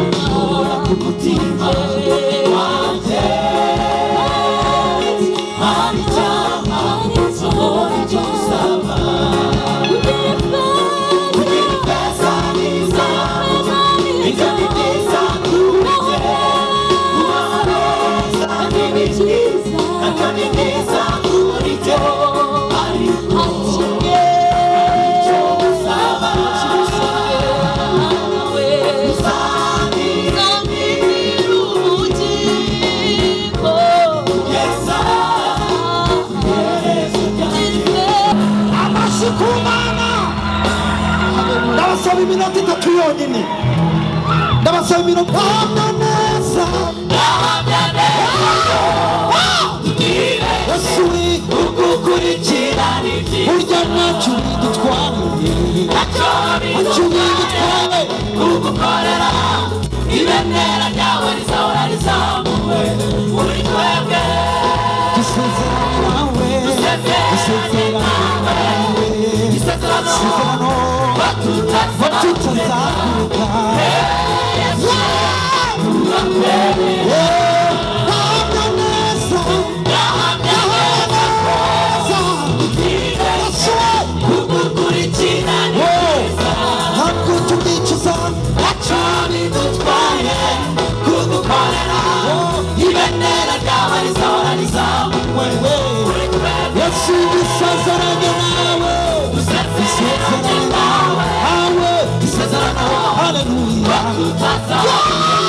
Bye. nsabira uhamya neza uhamya neza yesu ukukurikira burya ntacyo bidutwariye ntacyo bidutware kugukorera ibendera ryawe rizahora rizamuwe muri twebwe dusezeranawe dusezeranawe isezerano batutazakuka Hallelujah.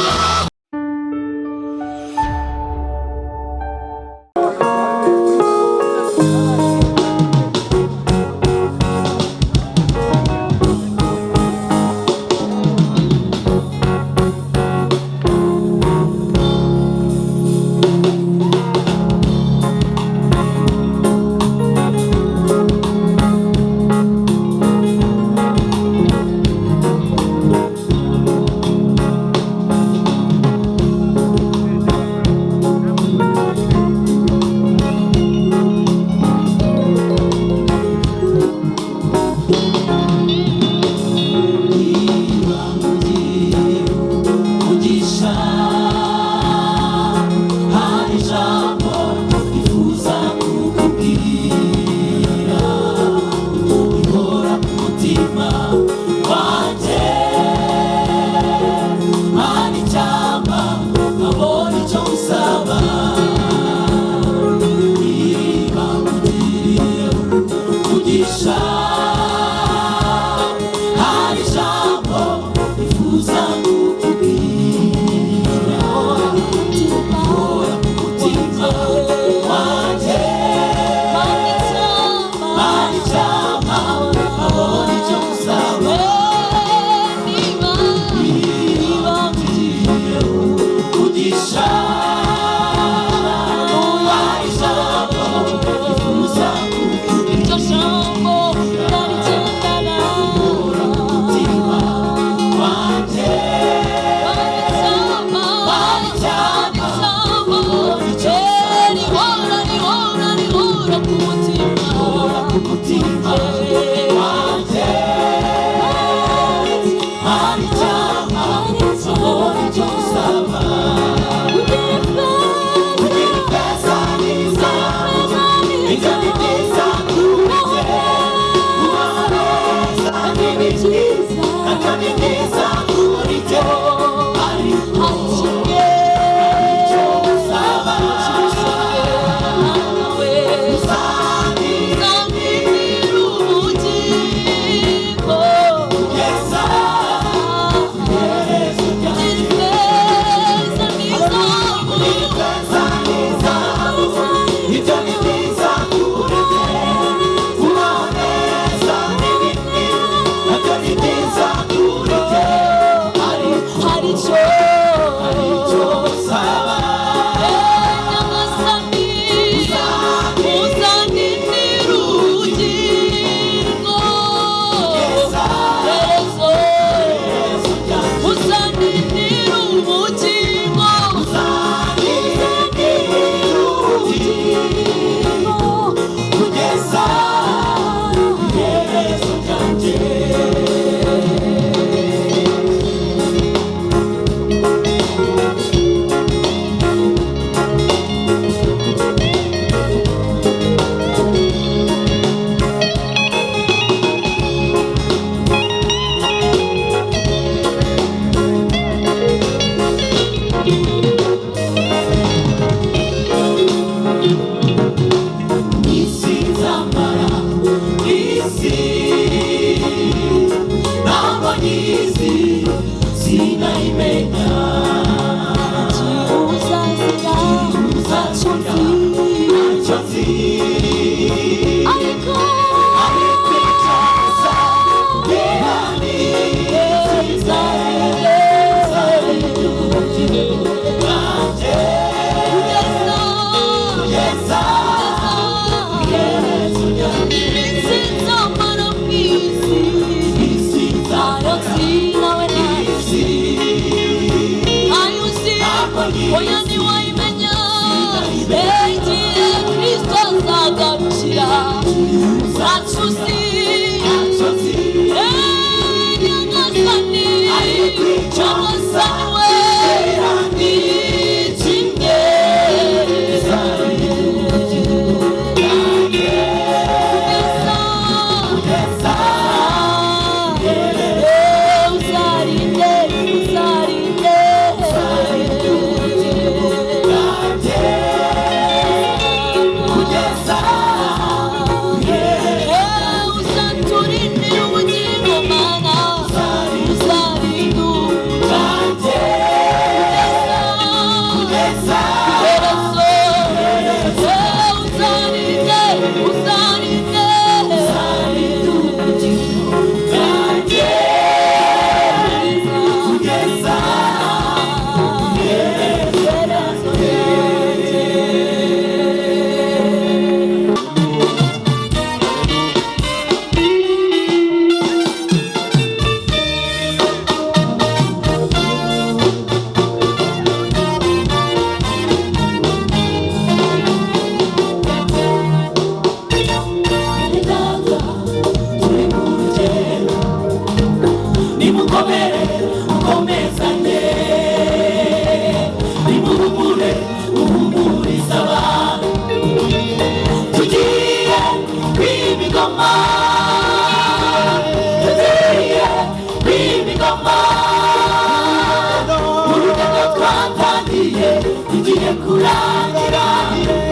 kurangira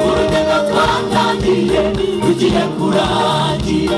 urugendo twatangiye tugiye kurangira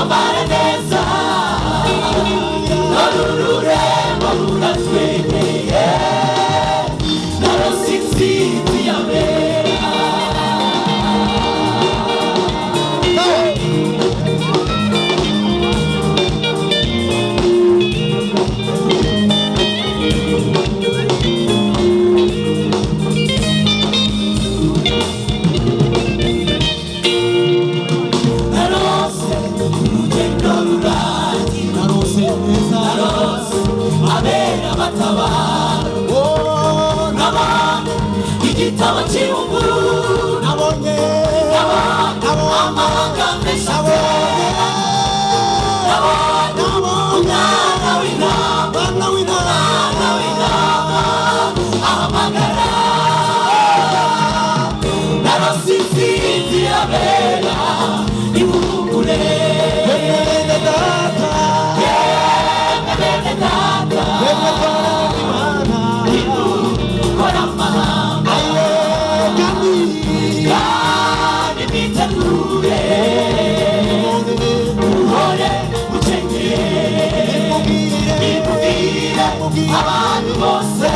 Amara neza abantu bose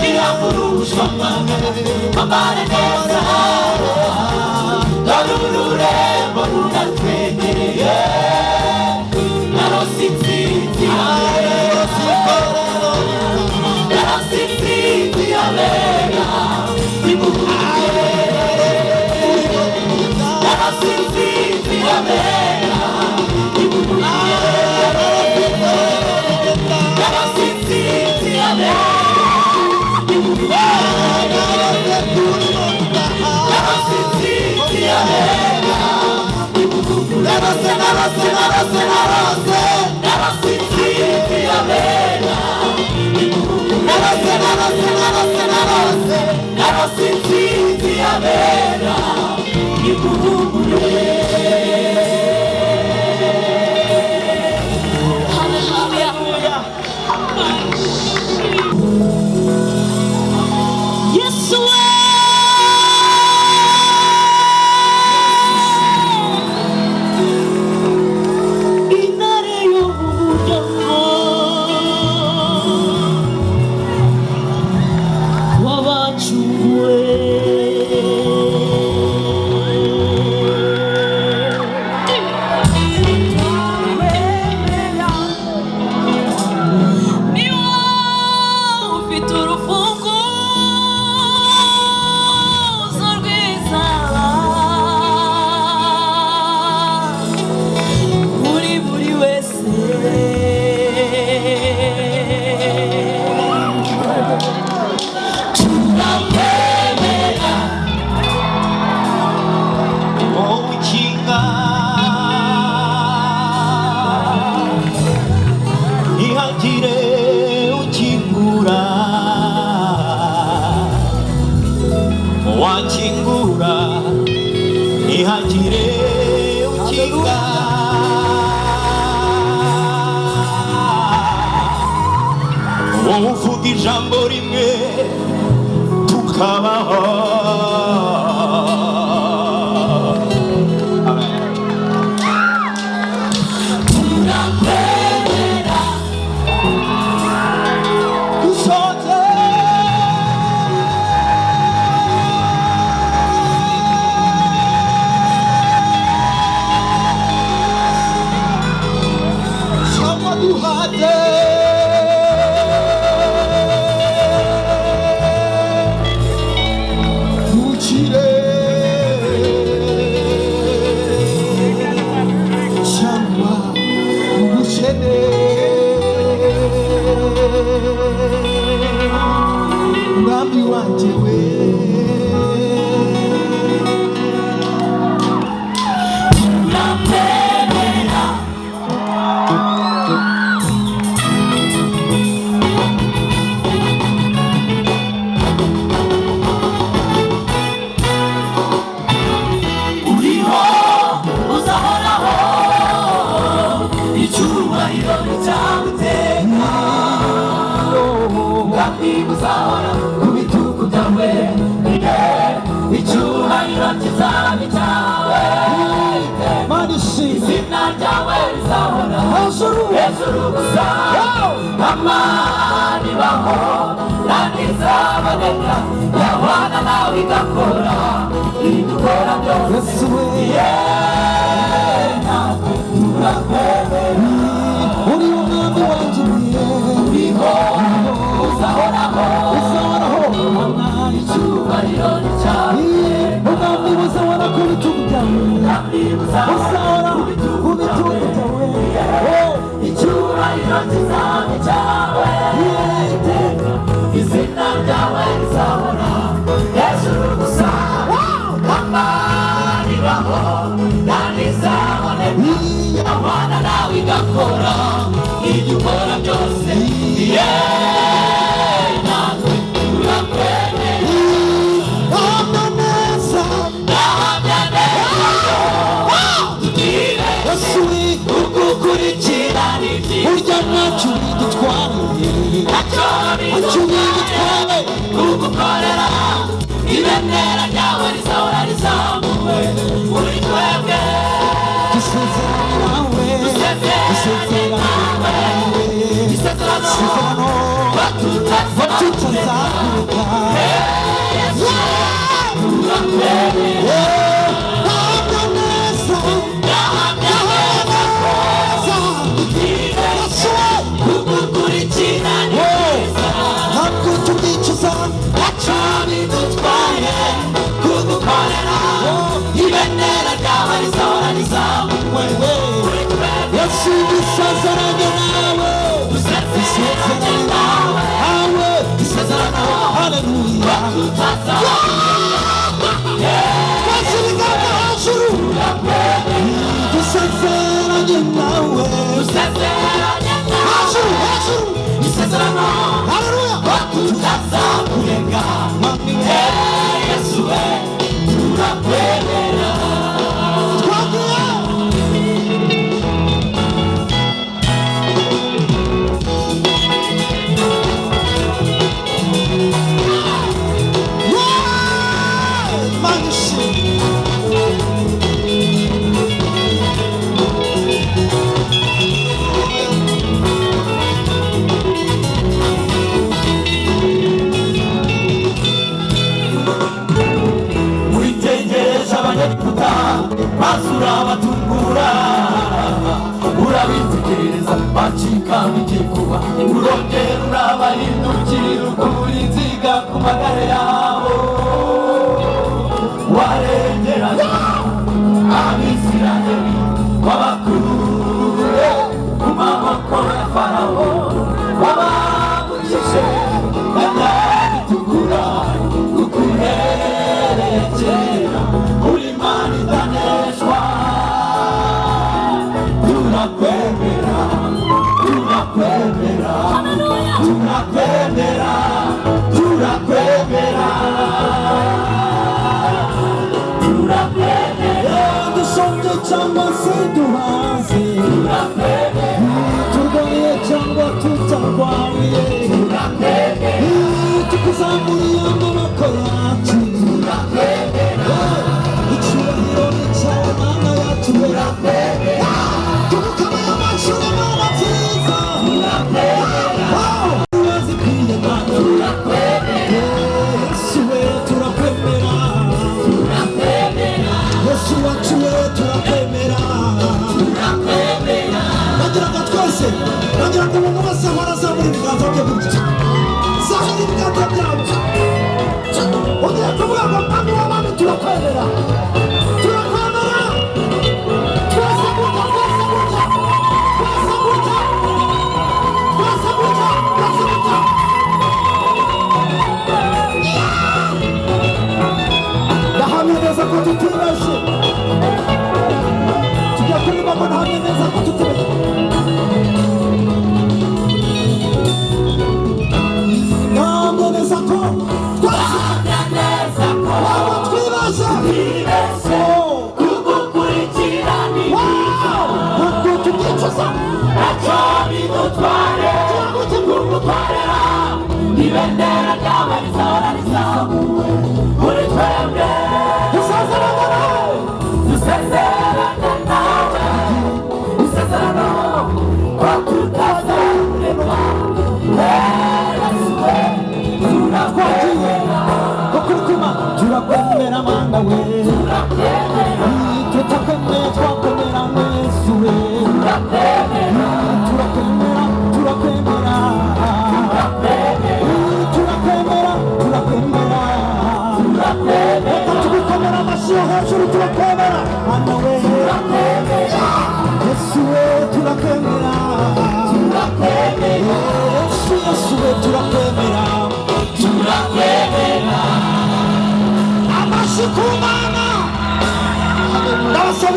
rirangurujwe amabara neza dore ururembo runatwe se sente alegre e por Ela se sente alegre hejuru hejuru gusa amani baho kandi izaboneka yabana nawe igakora ibyo ukora byose natwe turakwemera uri umwami wanjye uriho uzahoraho uzahoraho icyubahiro ni cyawe umwami uzahora ku bitugu byawe kandi abana nawe igakora ibyo ukora byose yeee uryamacumi dutware acumi dutware kugukorera. Ibendera ryawe rizahora rizamuwe. Kuri twebwe. Dusezeranawe dusezeranawe isezerano. Batutazakuruka Yeah.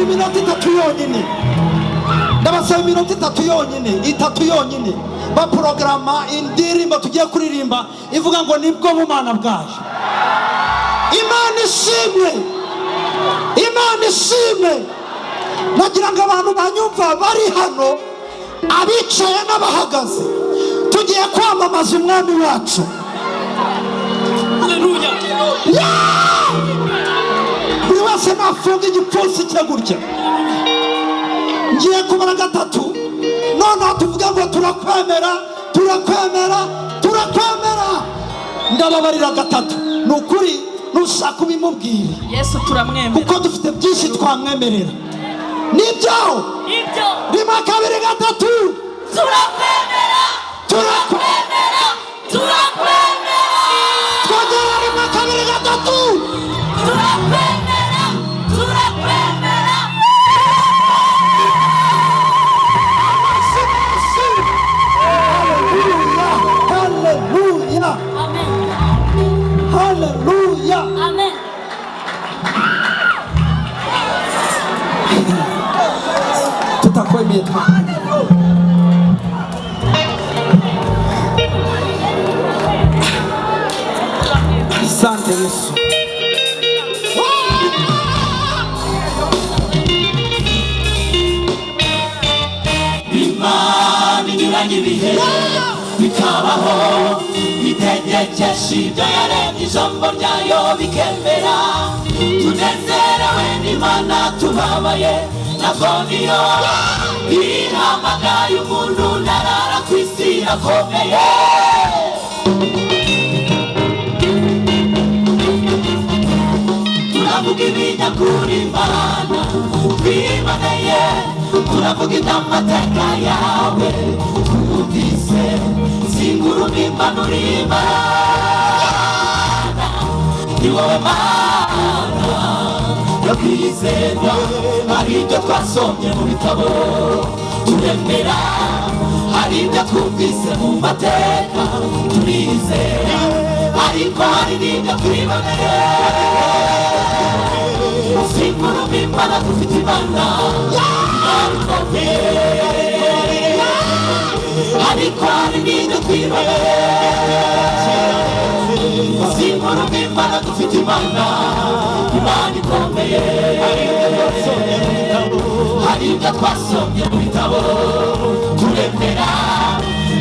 ndabasaba iminota itatu yonyine. Ndabasaba iminota itatu yonyine itatu yonyine. Baporogaramu indirimbo tugiye kuririmba ivuga ngo ni bwo bumana bwaje. Imana ishimwe! Imana ishimwe! Nagira ngo abantu banyumva bari hano abicaye n'abahagaze. Tugiye kwamamaza umwami wacu. Yeah! ndetse nafunga igipfunsi cye gutya ngiye kubara gatatu noneho tuvuga ngo turakwemera turakwemera turakwemera. Ndababarira gatatu. Ni ukuri nushaka ubimubwira yesu turamwemera. Kuko dufite byinshi twamwemerera. Nibyaho rimwe kabiri gatatu. Turakwemera turakwemera turakwemera twongera rimwe kabiri gatatu. Turakwemera batutazakuruka tunakuemea asante yesu imana inyuranye ibihe bikabaho itegekesha ibyo yaremye ijambo ryayo bikemera tunezerewe n'imana tubabaye nabwo niyo ihamagaye umuntu ntarara ku isi irakomeye turavuga ibinyakuri imana twimaneye turavuga iby'amateka yawe twumvise singuruma impanuro imana ni wowe mana yo kwizerwa hari ibyo twasomye mu bitabo. Turemera hari ibyo twumvise mu mateka. Turizera ariko hari n'ibyo twiboneye singuruma imana dufite imana. Ikomeye ariko hari n'ibyo twiboneye Usiku mimba numa teca, Imani komeye Haribwa twasomye mu bitabo Turemera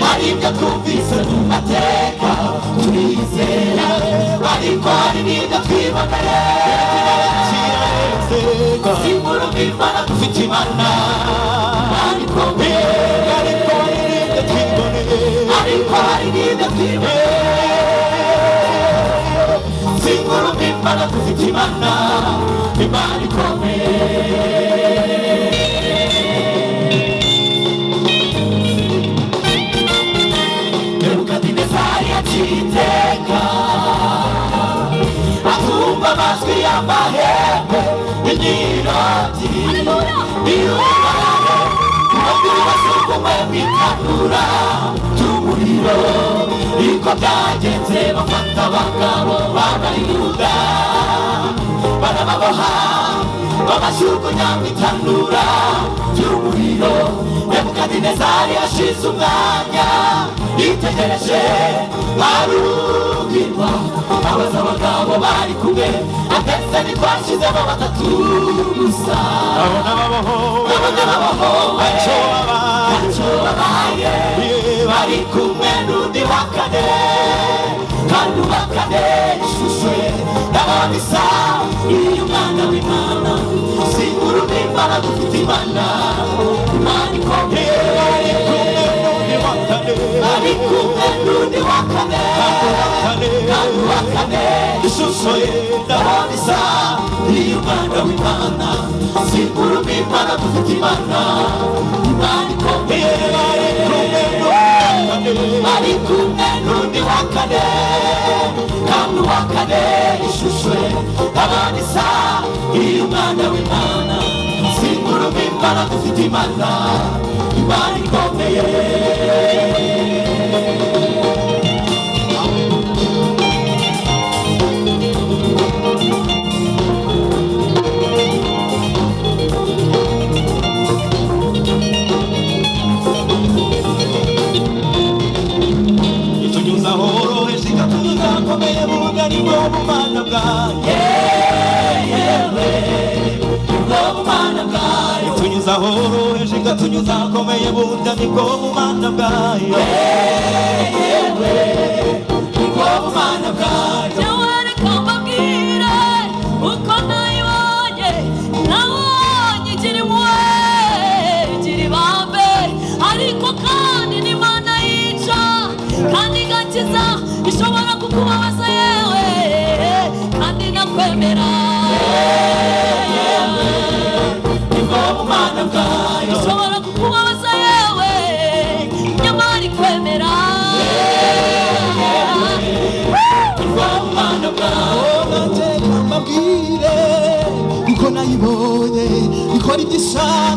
Haribwa twumvise mu mateka Turizera Ariko hari n'ibyo twiboneye Usiku mimba na tufitimana Imani komeye Ariko hari n'ibyo twiboneye Ariko hari n'ibyo twiboneye imana dufite imana imana ikomeye. Iteka akumva amajwi y'amahembe y'imyiroti birubare umubiri wasukumwe mu itanura ry'umuriro niko byagenze bafata abagabo b'abayuda barababoha babashyugunya mu itanura ry'umuriro nebukadinezari yashize umwanya yitegereje arubirwa abaza abagabo bari kumwe ndetse ntitwashizemo batatu gusa abona babohowe abona babohowe ntacyo babaye ntacyo babaye bari kumwe n'undi wa kane kandi uwa kane ishusho ye ndabona isa iyo umwana w'imana singuruma imana dufite imana imana ikomeye ari kumwe n'undi wa kane kandi uwa kane ishusho ye ndabona isa iyo umwana w'imana singuruma imana dufite imana imana ikomeye ari kumwe n'undi wa kane kandi uwa kane ishusho ye ndabona isa iyo umwana w'imana singuruma imana dufite imana imana ikomeye novo man of Yeah, yeah, yeah. Novo man of God. Tunyuza horo hejika tunyuza komeye buda ni. Yeah, yeah, yeah. Novo man of God.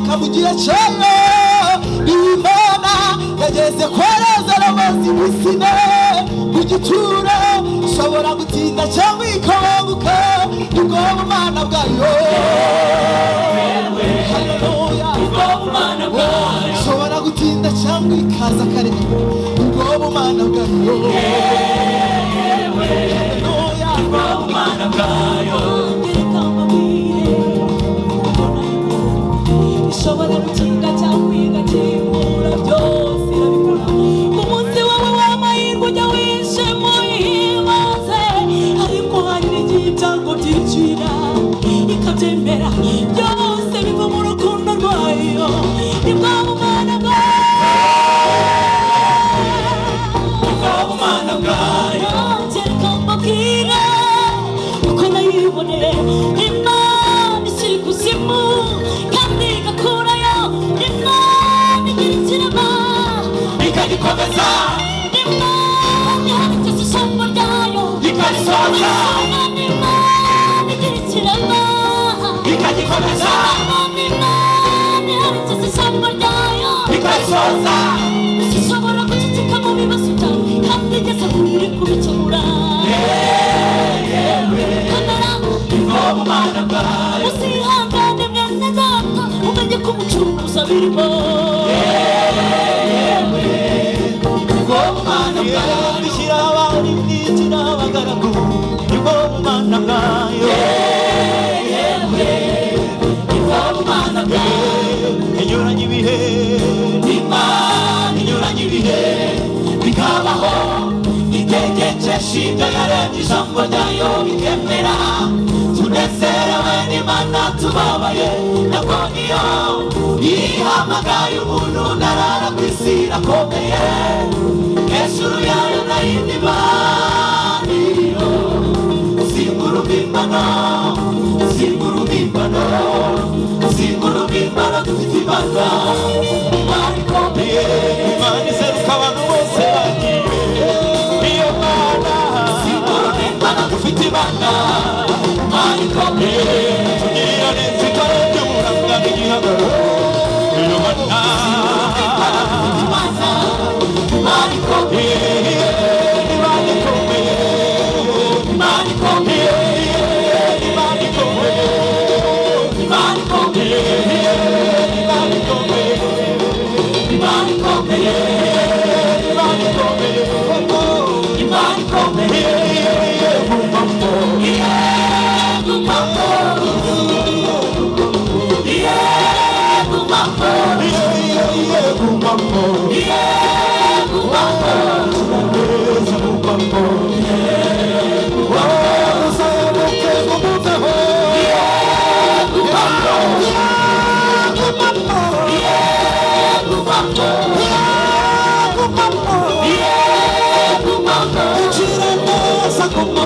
kabugiye cyane. Imana yageze kwareza amazi bisine ku gituro ushobora gutinda cyangwa ikabanguka ubwoba umwana bwayo. Ushobora gutinda cyangwa ikaza kare. Ubwoba umwana bwayo. people. Inyuranye ibihe, Imana inyuranye ibihe, bikabaho, itegekesha. werewe n'imana tubabaye ndakoniyo ihamagaye umuntu ndarara ku isi irakomeye hejuru yayo nayindi maniyo zingura ubimbano zingura ubimbano zingura ubimbano dufite imana imana ikomeye imana iseruka abantu bose bagiye niyo mana zingura ubimbano dufite imana imana ikomeye nada.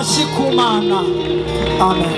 amashyi ku mana amen